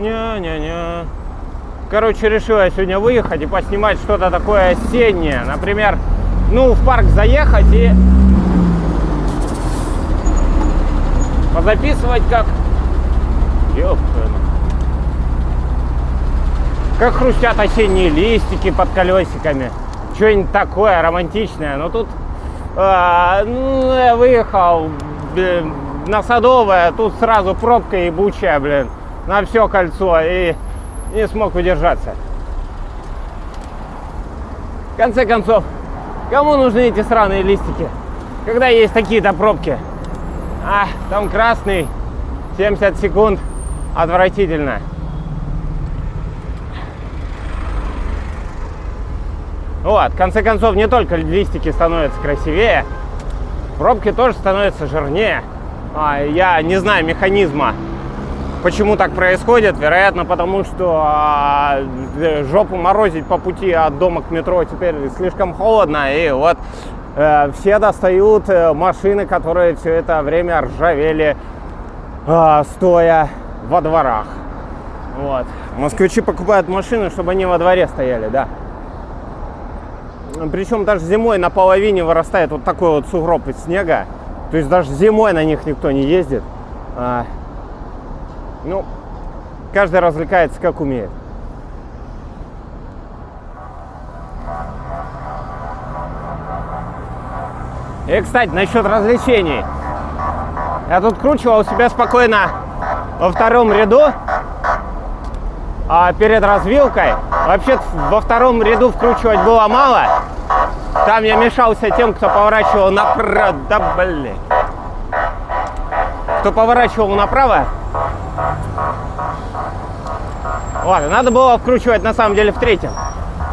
Не-не-не. Короче, решила я сегодня выехать и поснимать что-то такое осеннее. Например, ну, в парк заехать и позаписывать как... Ёпта. Как хрустят осенние листики под колесиками. Что-нибудь такое романтичное. Но тут а, ну, я выехал блин, на Садовое, тут сразу пробка ебучая, блин, на все кольцо. И не смог удержаться. В конце концов, кому нужны эти сраные листики? Когда есть такие-то пробки. А, там красный, 70 секунд, отвратительно. Вот, в конце концов, не только листики становятся красивее, пробки тоже становятся жирнее. А, я не знаю механизма, Почему так происходит? Вероятно, потому что а, жопу морозить по пути от дома к метро теперь слишком холодно. И вот э, все достают э, машины, которые все это время ржавели, э, стоя во дворах. Вот. Москвичи покупают машины, чтобы они во дворе стояли, да. Причем даже зимой на половине вырастает вот такой вот сугроб из снега. То есть даже зимой на них никто не ездит. А, ну, каждый развлекается как умеет. И, кстати, насчет развлечений. Я тут кручивал себя спокойно во втором ряду а перед развилкой. Вообще во втором ряду вкручивать было мало. Там я мешался тем, кто поворачивал направо. Да блин. Кто поворачивал направо, Ладно, надо было вкручивать на самом деле в третьем.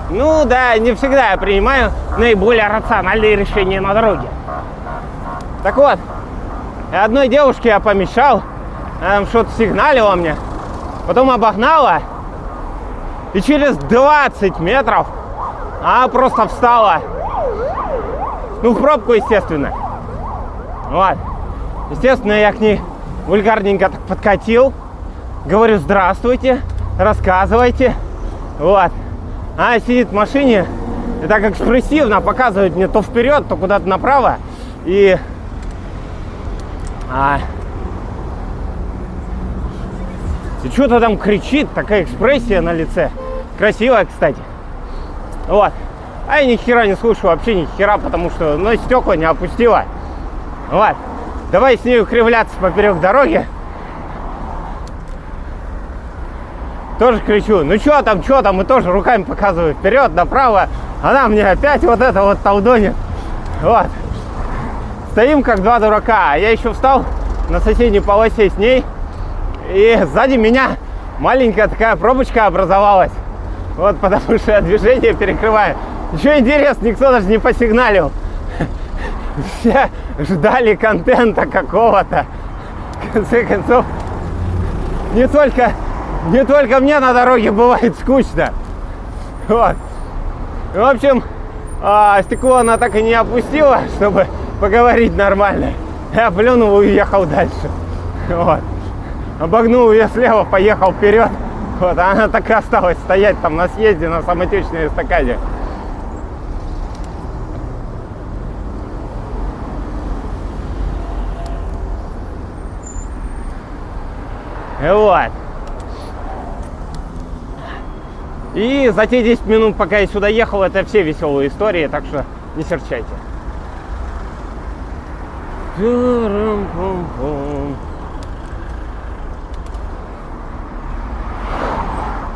Ну да, не всегда я принимаю наиболее рациональные решения на дороге. Так вот, одной девушке я помешал, она что-то сигналила мне, потом обогнала, и через 20 метров она просто встала. Ну, в пробку, естественно. Вот. Естественно, я к ней вульгарненько так подкатил. Говорю, здравствуйте рассказывайте. Вот. Она сидит в машине и так экспрессивно показывает мне то вперед, то куда-то направо. И, а, и что-то там кричит, такая экспрессия на лице. Красивая, кстати. Вот. А я ни хера не слушаю, вообще ни хера, потому что, ну, стекла не опустила. Вот. Давай с ней кривляться поперек дороги. Тоже кричу, ну что там, что там, и тоже руками показываю вперед, направо. Она мне опять вот это вот толдонит. Вот. Стоим как два дурака. А я еще встал на соседней полосе с ней. И сзади меня маленькая такая пробочка образовалась. Вот потому что я движение перекрываю. Ничего интересного, никто даже не посигналил. Все ждали контента какого-то. В конце концов, не только не только мне на дороге бывает скучно. Вот. В общем, а, стекло она так и не опустила, чтобы поговорить нормально. Я плюнул и уехал дальше. Вот. Обогнул ее слева, поехал вперед. Вот, а она так и осталась стоять там на съезде на самотечной эстакаде. Вот. И за те 10 минут, пока я сюда ехал, это все веселые истории, так что не серчайте.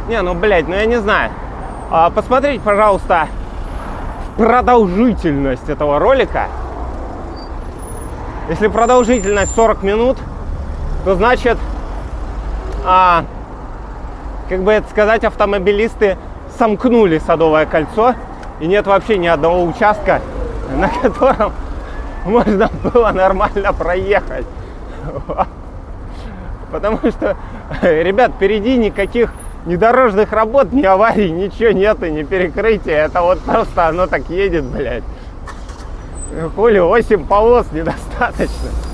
Не, ну, блядь, ну я не знаю. А, посмотрите, пожалуйста, продолжительность этого ролика. Если продолжительность 40 минут, то значит, а, как бы это сказать, автомобилисты сомкнули Садовое кольцо, и нет вообще ни одного участка, на котором можно было нормально проехать. Потому что, ребят, впереди никаких ни дорожных работ, ни аварий, ничего нету, ни перекрытия. Это вот просто оно так едет, блядь. Хули, 8 полос недостаточно.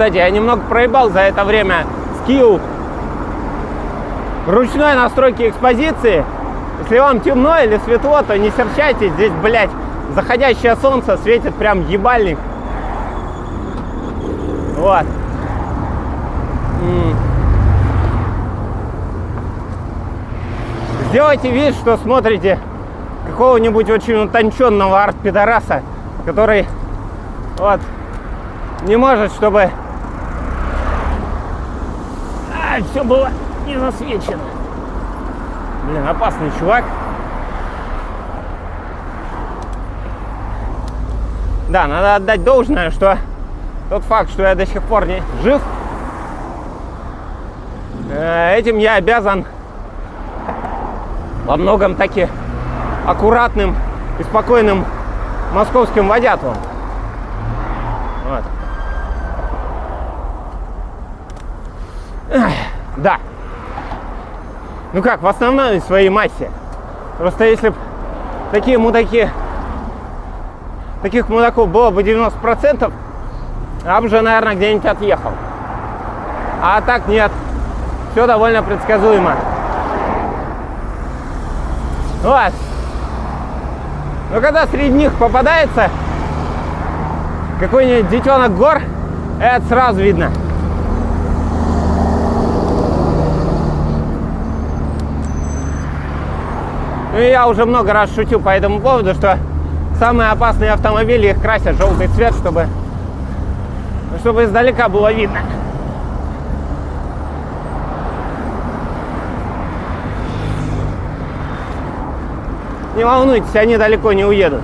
Кстати, я немного проебал за это время скилл ручной настройки экспозиции. Если вам темно или светло, то не серчайте. Здесь, блядь, заходящее солнце светит прям ебальник. Вот. Сделайте вид, что смотрите какого-нибудь очень утонченного арт-пидораса, который вот не может, чтобы а, все было не засвечено. Блин, опасный чувак. Да, надо отдать должное, что тот факт, что я до сих пор не жив, э, этим я обязан во многом таки аккуратным и спокойным московским водятелом. Вот. Да. Ну как, в основной своей массе. Просто если бы такие мудаки, таких мудаков было бы 90%, я бы уже, наверное, где-нибудь отъехал. А так нет. Все довольно предсказуемо. Вот. Но когда среди них попадается какой-нибудь детенок гор, это сразу видно. Ну я уже много раз шутил по этому поводу, что самые опасные автомобили их красят желтый цвет, чтобы, чтобы издалека было видно. Не волнуйтесь, они далеко не уедут.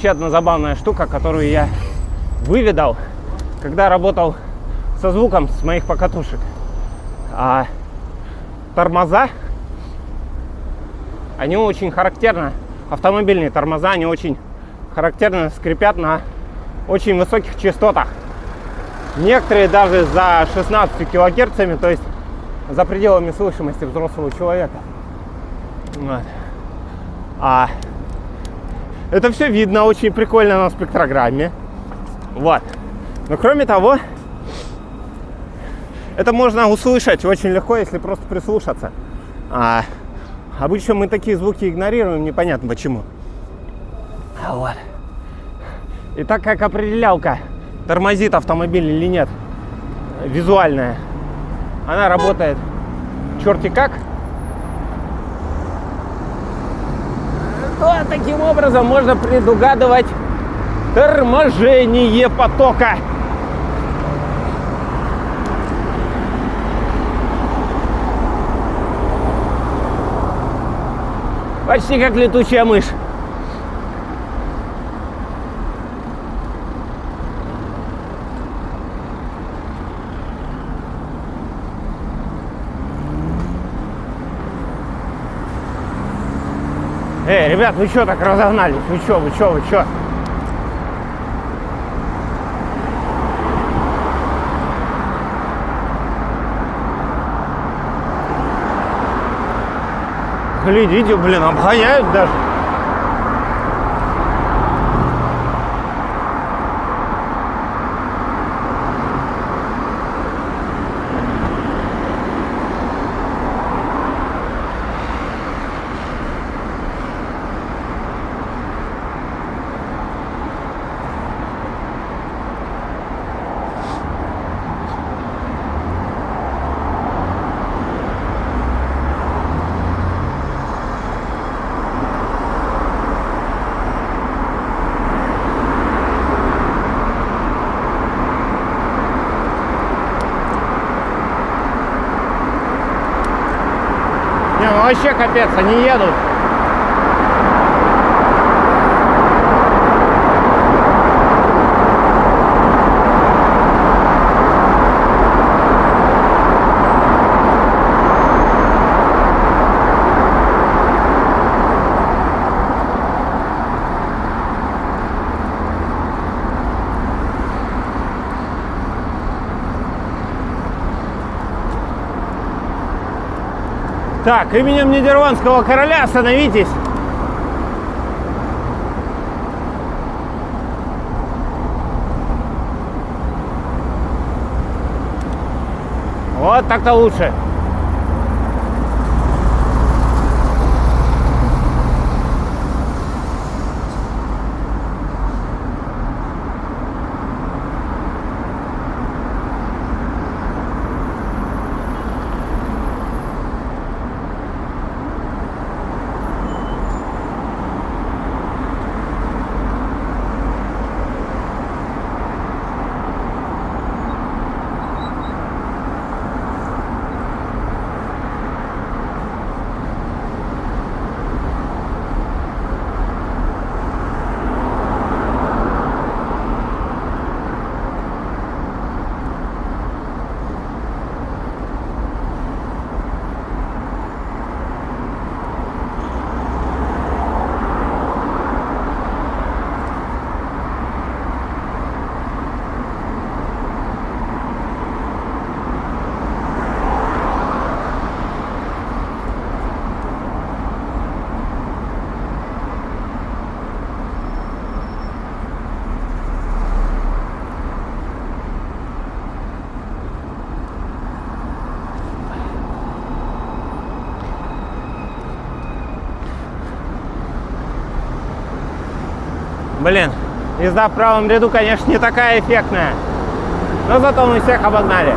Вообще одна забавная штука, которую я выведал, когда работал со звуком с моих покатушек. А тормоза они очень характерно, автомобильные тормоза, они очень характерно скрипят на очень высоких частотах. Некоторые даже за 16 килогерцами, то есть за пределами слышимости взрослого человека. Вот. А это все видно очень прикольно на спектрограмме. Вот. Но кроме того, это можно услышать очень легко, если просто прислушаться. А, Обычно мы такие звуки игнорируем, непонятно почему. Вот. И так как определялка тормозит автомобиль или нет, визуальная, она работает черти как, то таким образом можно предугадывать торможение потока. Почти как летучая мышь. Эй, ребят, вы что так разогнались? Вы что, вы что, вы что? Глядите, блин, обгоняют даже. Вообще капец, они едут. Так, именем Нидерландского короля остановитесь. Вот так-то лучше. Блин, езда в правом ряду, конечно, не такая эффектная. Но зато мы всех обогнали.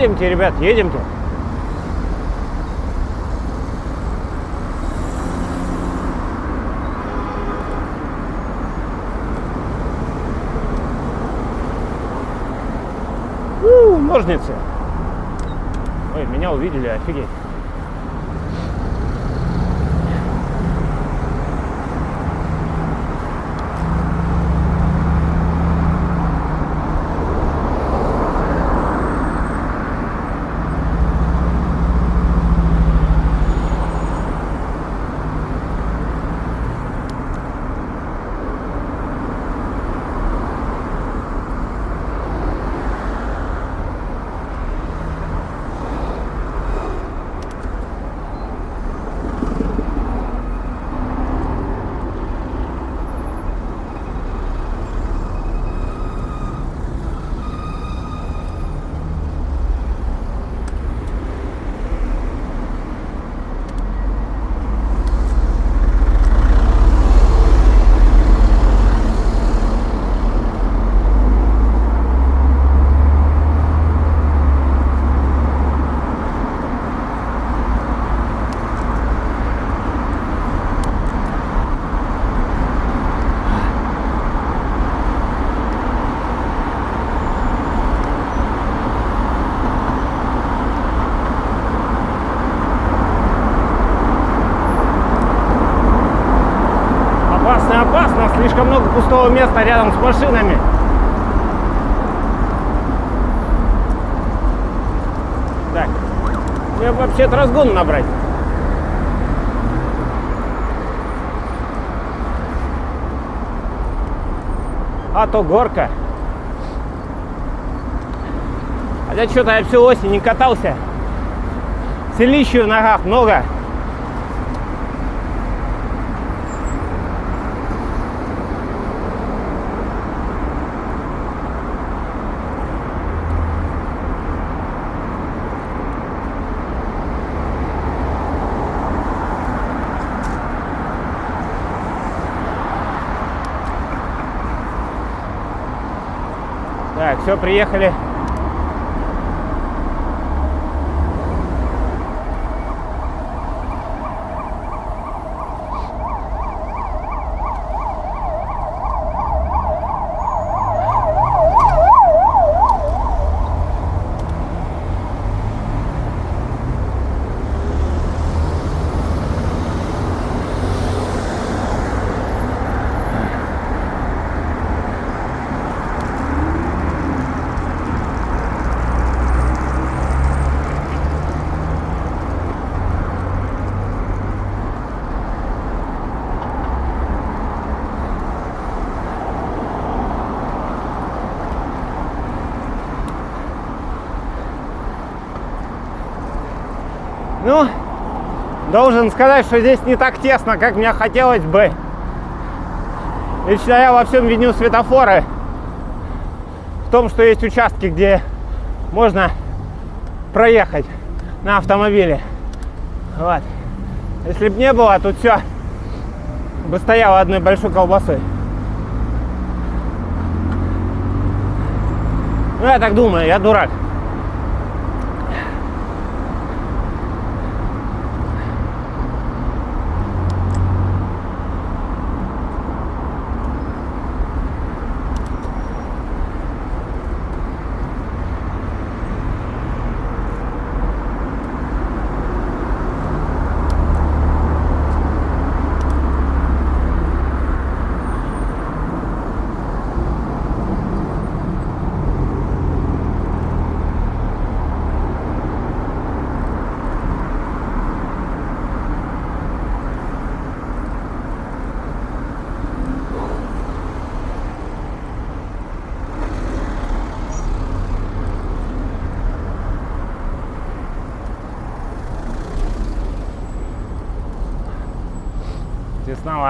Едемте, ребят, едемте. У, ножницы. Ой, меня увидели, офигеть. Опасно, опасно, слишком много пустого места рядом с машинами. Так, мне вообще-то разгон набрать. А то горка. Хотя что-то я всю осень не катался. Селищу в ногах много. Так, все, приехали. Ну, должен сказать, что здесь не так тесно, как мне хотелось бы. Лично я во всем виню светофоры. В том, что есть участки, где можно проехать на автомобиле. Вот. Если бы не было, тут все бы стояло одной большой колбасой. Ну, я так думаю, я дурак.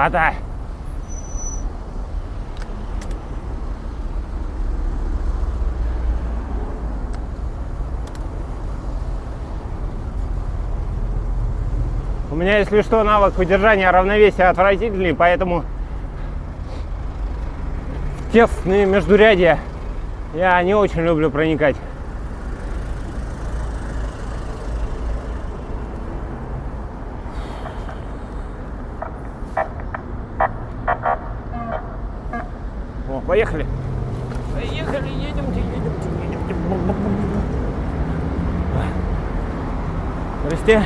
Тесновато. У меня, если что, навык удержания равновесия отвратительный, поэтому в тесные междурядья я не очень люблю проникать. О, поехали. Поехали, едемте, едемте, едемте. Здрасте.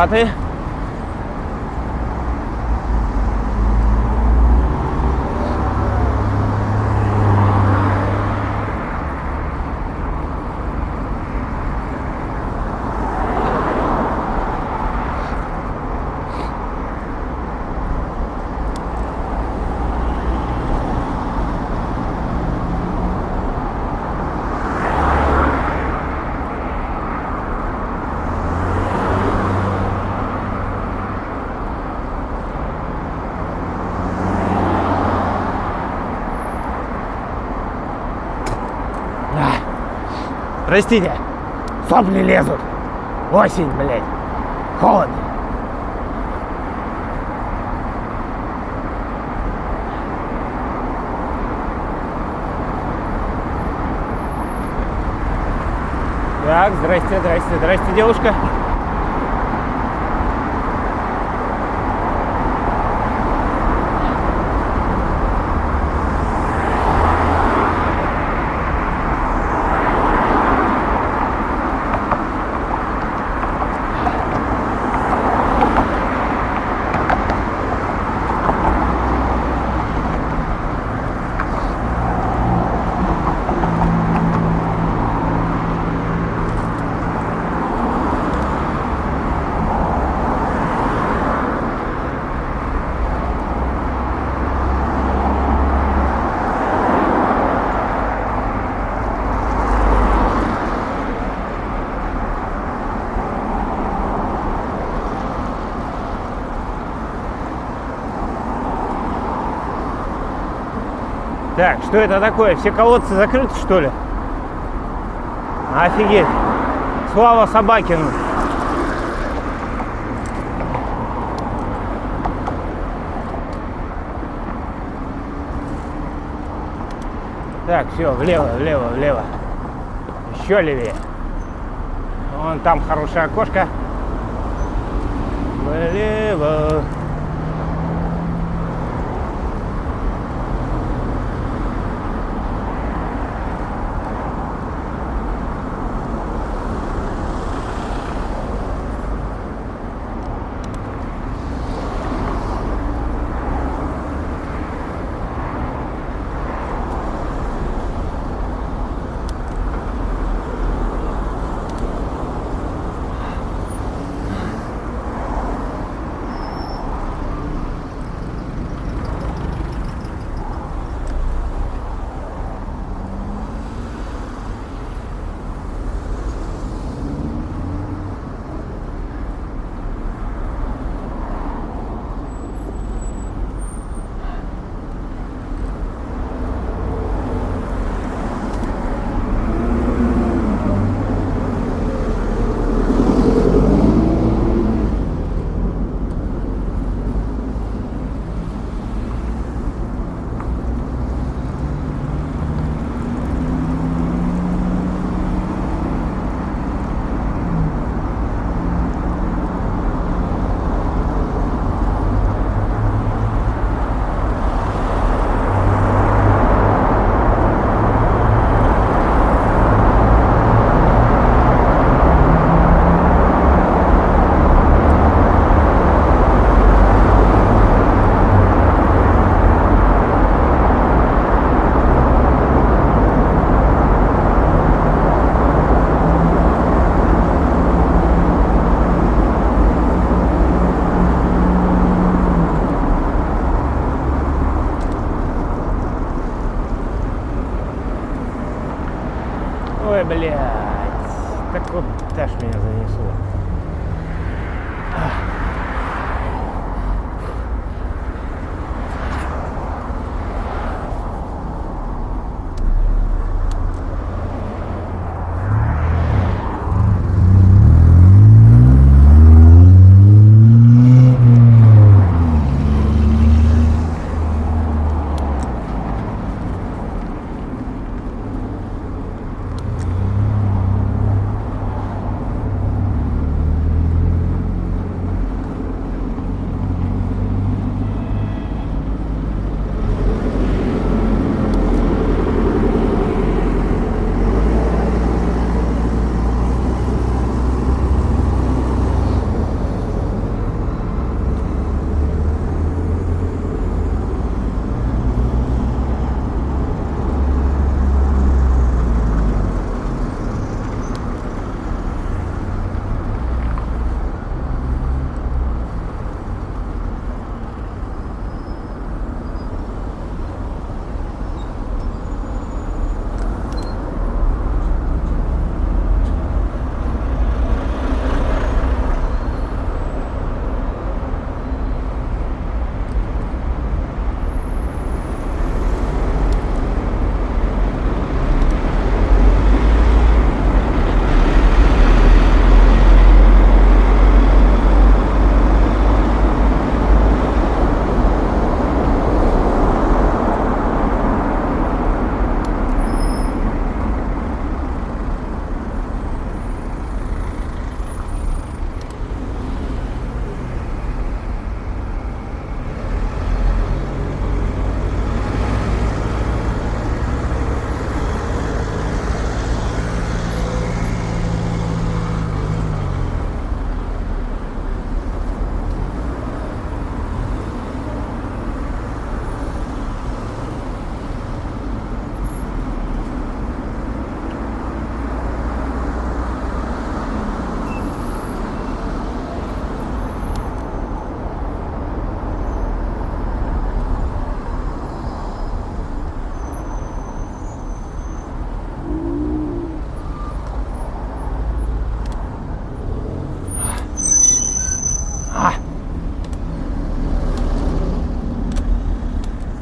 Мотобаты. А, Простите, сопли лезут. Осень, блядь. Холодно. Так, здрасте, здрасте, здрасте, девушка. Так, что это такое? Все колодцы закрыты, что ли? Офигеть. Слава Собакину. Так, все, влево, влево, влево. Еще левее. Вон там хорошее окошко. Влево.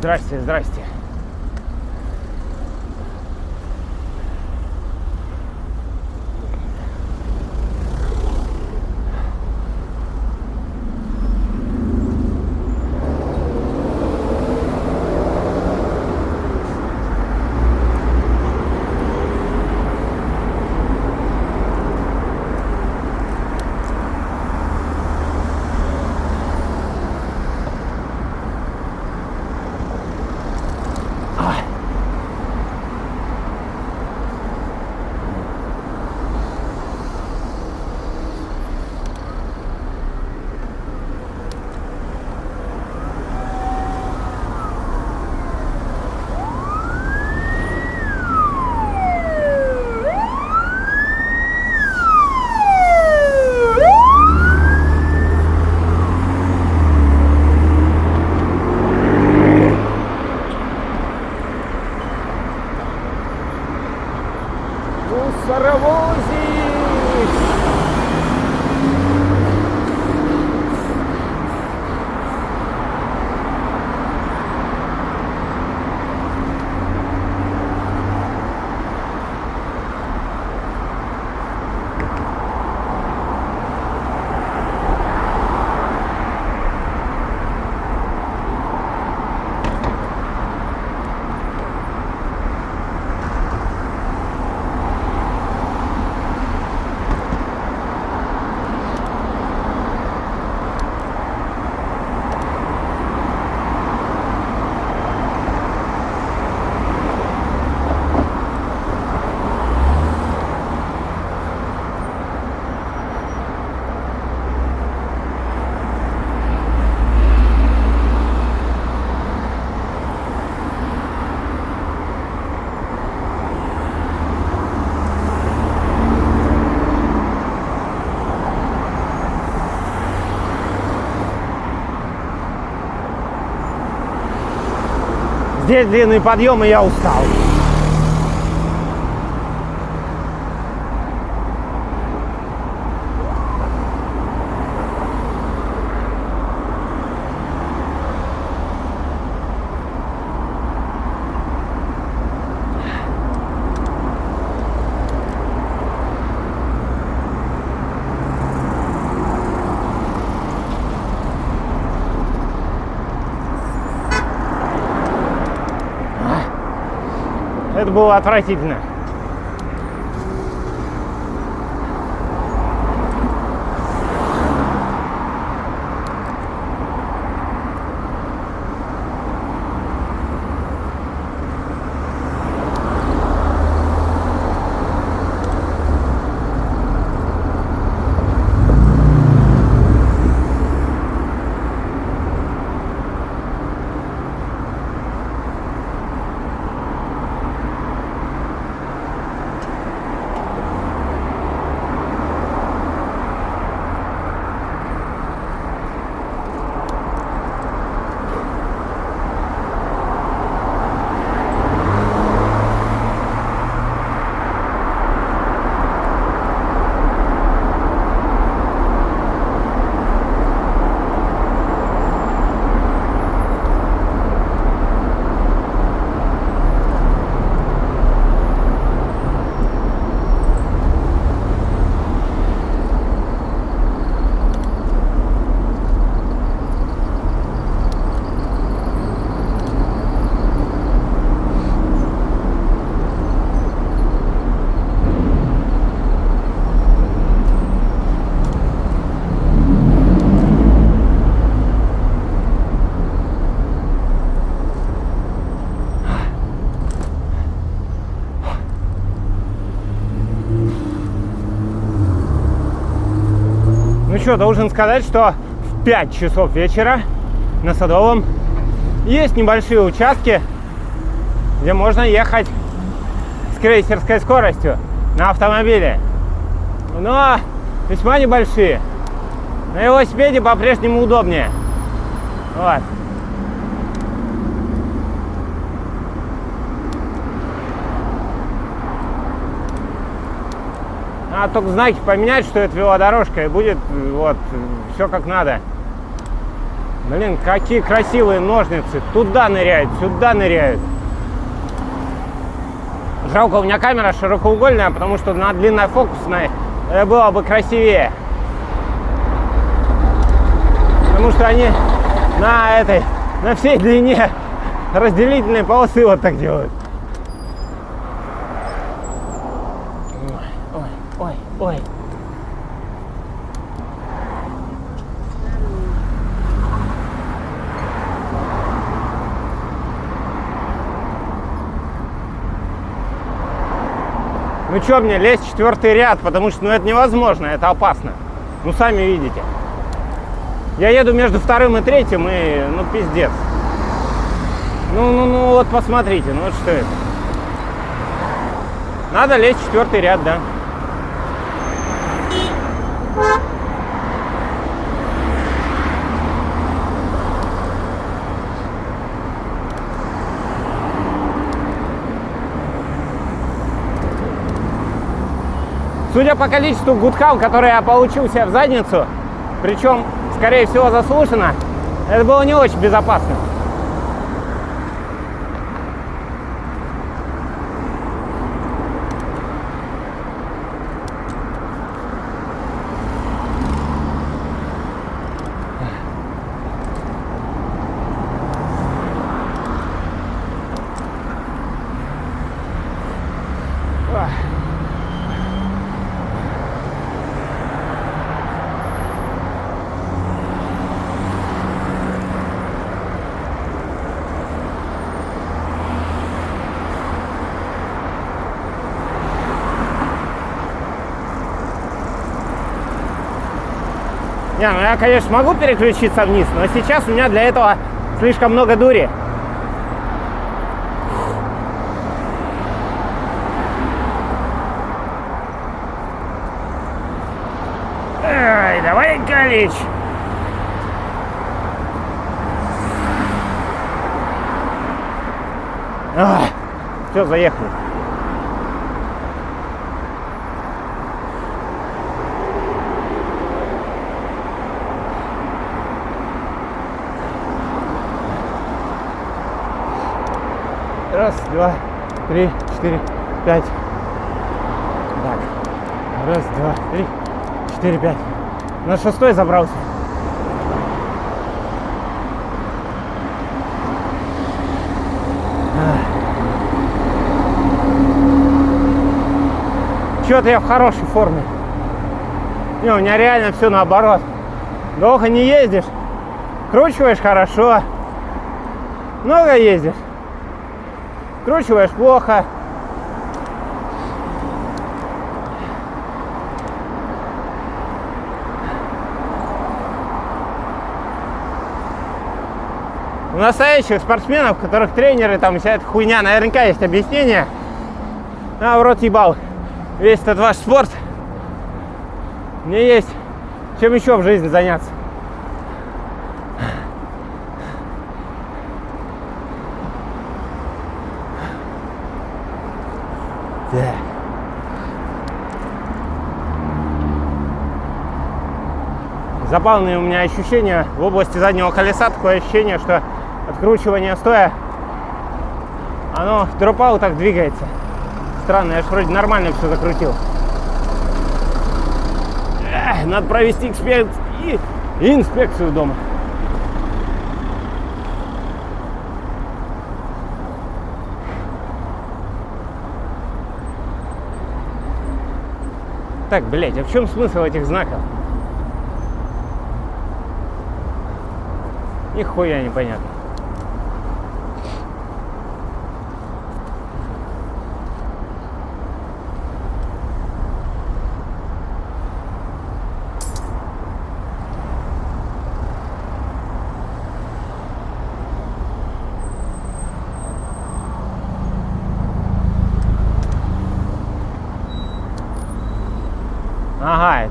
Здрасте, здрасте. Здесь длинный подъем, и я устал. Это было отвратительно. Что, должен сказать, что в 5 часов вечера на Садовом есть небольшие участки, где можно ехать с крейсерской скоростью на автомобиле. Но весьма небольшие. На велосипеде по-прежнему удобнее. Вот. Надо только знаки поменять, что это велодорожка, и будет вот все как надо. Блин, какие красивые ножницы. Туда ныряют, сюда ныряют. Жалко, у меня камера широкоугольная, потому что на длинной фокусной было бы красивее. Потому что они на этой, на всей длине разделительной полосы вот так делают. Ой, ой, ой. Ну что мне лезть в четвертый ряд, потому что ну, это невозможно, это опасно. Ну сами видите. Я еду между вторым и третьим, и ну пиздец. Ну, ну, ну вот посмотрите, ну вот что это. Надо лезть в четвертый ряд, да. Судя по количеству гудков, которые я получил себе в задницу, причем, скорее всего, заслуженно, это было не очень безопасно. Не, ну я, конечно, могу переключиться вниз, но сейчас у меня для этого слишком много дури. Эй, давай, Галич. Все, заехали. Раз, два, три, четыре, пять. Так. Раз, два, три, четыре, пять. На шестой забрался. Что-то я в хорошей форме. Не, у меня реально все наоборот. Долго не ездишь, кручиваешь хорошо. Много ездишь, кручиваешь плохо. У настоящих спортсменов, которых тренеры, там вся эта хуйня, наверняка есть объяснение. А, в рот ебал. Весь этот ваш спорт. Мне есть чем еще в жизни заняться. Так. Забавные у меня ощущения в области заднего колеса. Такое ощущение, что откручивание стоя, оно дропау так двигается. Странно, я же вроде нормально все закрутил. Эх, надо провести эксперт и инспекцию дома. Так, блядь, а в чем смысл этих знаков? Нихуя непонятно.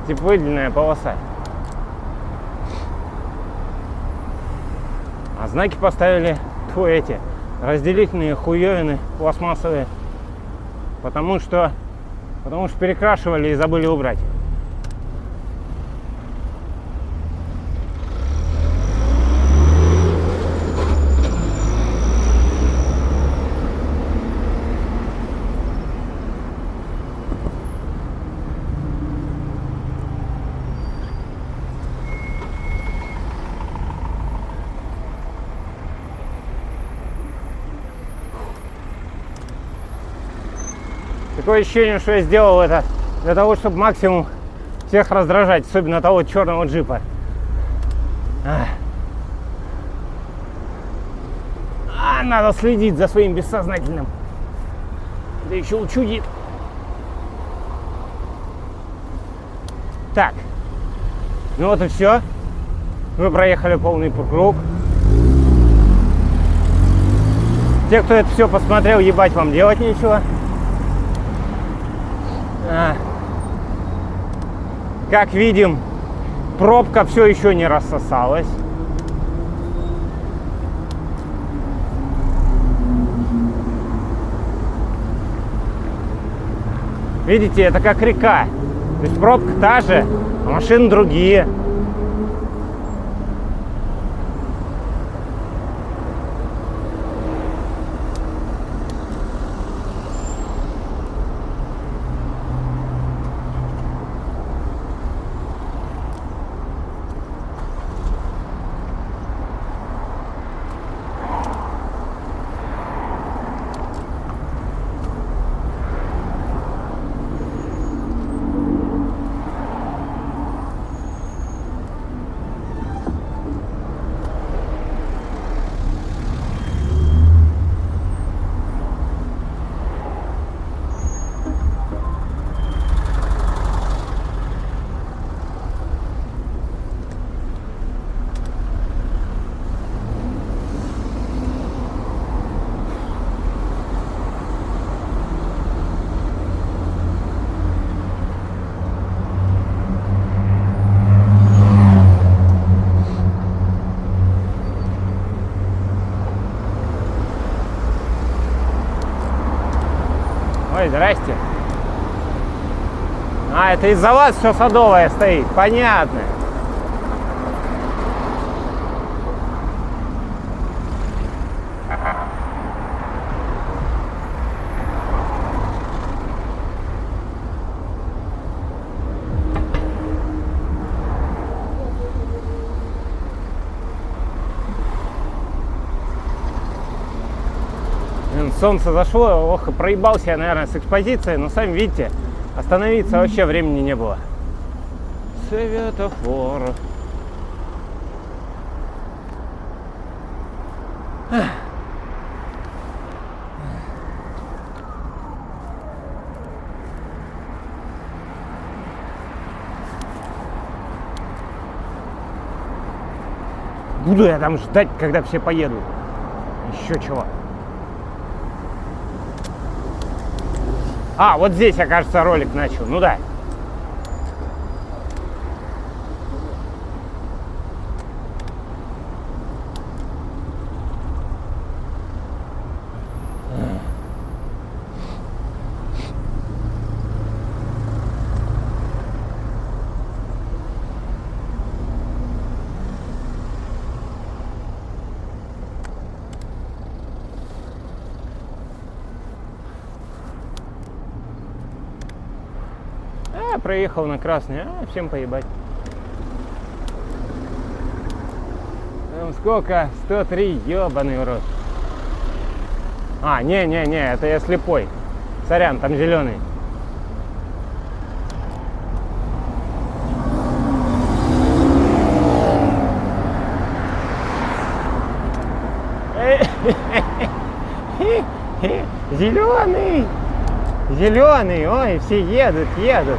Типа выделенная полоса. А знаки поставили тьфу, эти разделительные хуевины пластмассовые. Потому что потому что перекрашивали и забыли убрать. Такое ощущение, что я сделал это для того, чтобы максимум всех раздражать, особенно того черного джипа. А, надо следить за своим бессознательным. Да еще учудит. Так. Ну вот и все. Мы проехали полный круг. Те, кто это все посмотрел, ебать вам делать нечего. А. Как видим, пробка все еще не рассосалась. Видите, это как река. То есть пробка та же, а машины другие. Здрасте. А, это из-за вас все садовое стоит. Понятно. Блин, Солнце зашло, ох, проебался я, наверное, с экспозицией, но сами видите, Остановиться вообще времени не было. Светофор. Буду я там ждать, когда все поедут. Еще чего. А, вот здесь, я, кажется, ролик начал. Ну да. А, проехал на красный. А, всем поебать. Там сколько? 103, ебаный в рот. А, не-не-не, это я слепой. Сорян, там зеленый. Зеленый! Зеленый, ой, все едут, едут.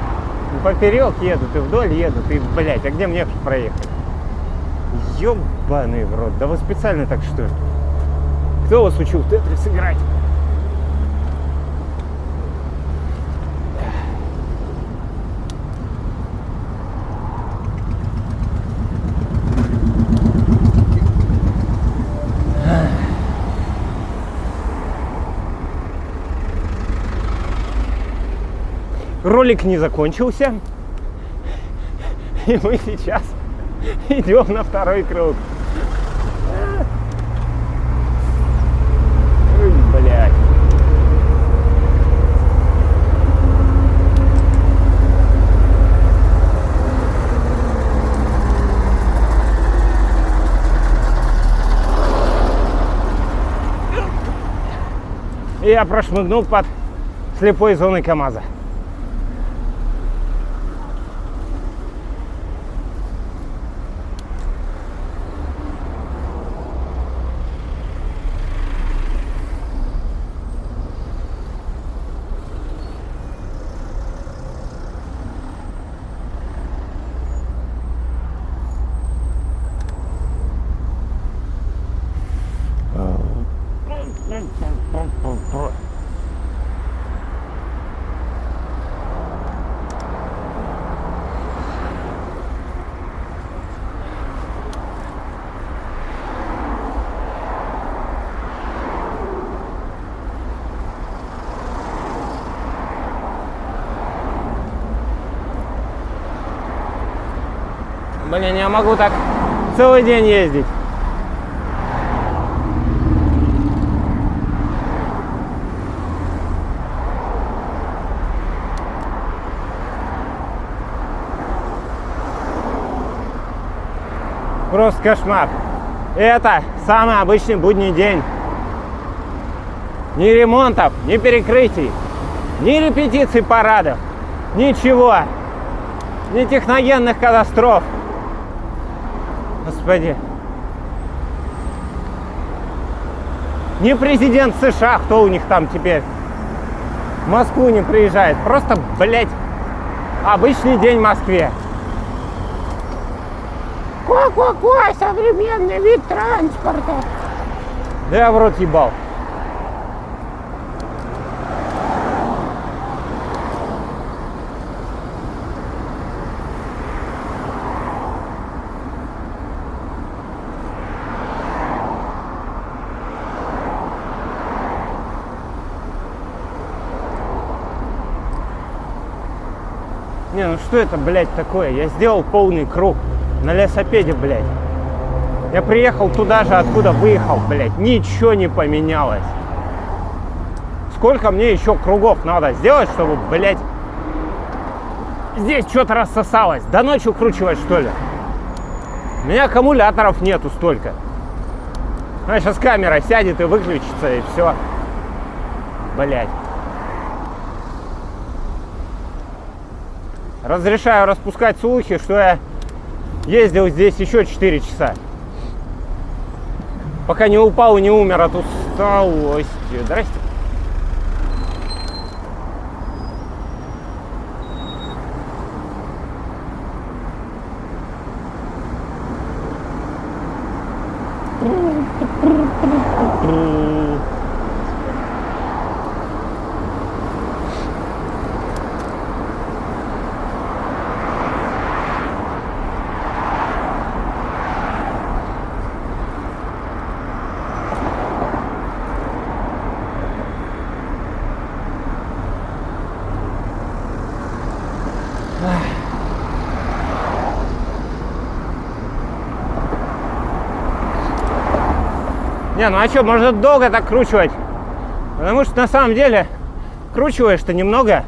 И поперек едут, и вдоль едут, и, блядь, а где мне проехать? Ёбаный в рот, да вы специально так что ли? Кто вас учил в Тетрис играть? Ролик не закончился. И мы сейчас идем на второй круг. Ой, я прошмыгнул под слепой зоной КамАЗа. Блин, я могу так целый день ездить. Просто кошмар. Это самый обычный будний день. Ни ремонтов, ни перекрытий, ни репетиций парадов, ничего. Ни техногенных катастроф. Господи. Не президент США, кто у них там теперь в Москву не приезжает. Просто, блядь, обычный день в Москве. Какой современный вид транспорта. Да я в рот ебал. Не, ну что это, блядь, такое? Я сделал полный круг на лесопеде, блядь. Я приехал туда же, откуда выехал, блядь. Ничего не поменялось. Сколько мне еще кругов надо сделать, чтобы, блядь, здесь что-то рассосалось? До ночи укручивать, что ли? У меня аккумуляторов нету столько. А сейчас камера сядет и выключится, и все. Блядь. Разрешаю распускать слухи, что я ездил здесь еще 4 часа. Пока не упал и не умер от усталости. Здрасте. Не, ну а что, можно долго так кручивать? Потому что на самом деле кручиваешь-то немного,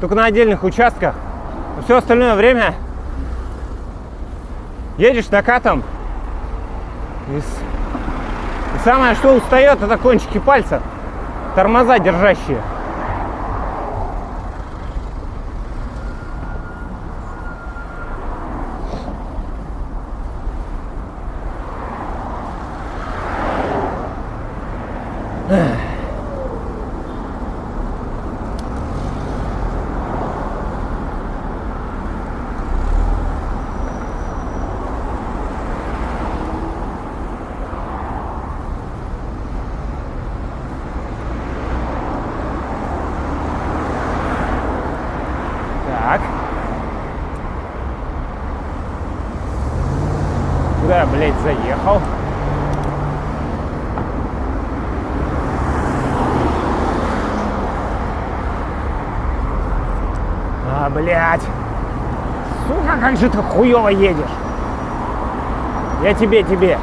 только на отдельных участках. Но все остальное время едешь накатом. И, и самое, что устает, это кончики пальцев. Тормоза держащие. Так. Куда я, блядь, заехал? А, блядь. Сука, как же ты хуёво едешь. Я тебе, тебе.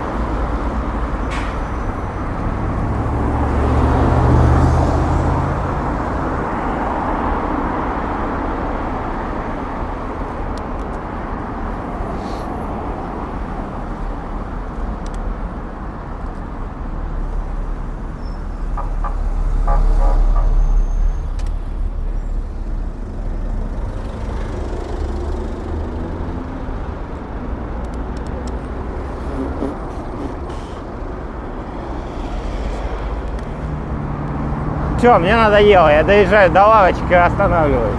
Все, мне надоело. Я доезжаю до лавочки и останавливаюсь.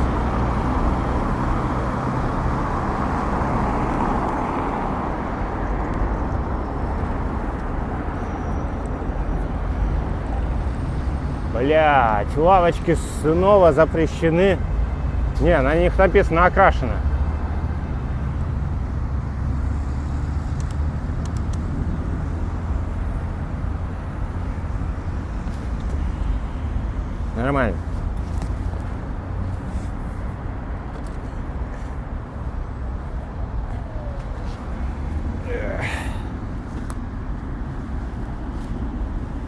Блять, лавочки снова запрещены. Не, на них написано окрашено.